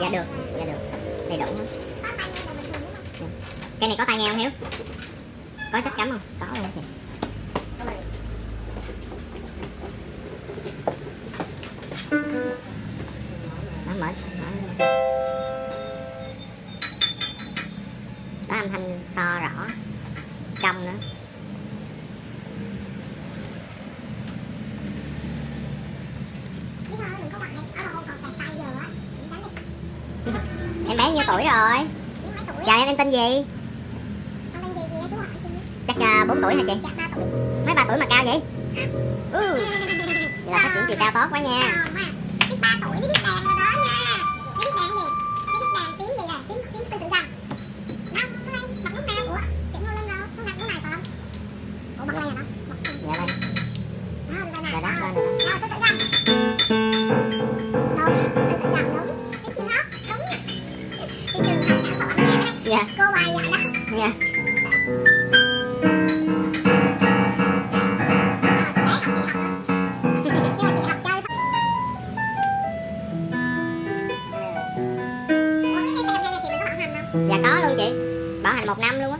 dạ được dạ được. Đầy đủ hết. Cây này có tai nghe không hiếu? Có sách cắm không? Có luôn chị mở mở đó âm thanh to rõ. Trong nữa. Em bé nhiêu tuổi rồi? Chào em em tên gì? Chắc uh, 4 tuổi hả chị? Mấy ba tuổi mà cao vậy? Ừ. vậy là phát triển chiều cao tốt quá nha. Biết ba tuổi nó biết đàn rồi đó nha nó dạ có luôn chị. Bảo hành một năm luôn á.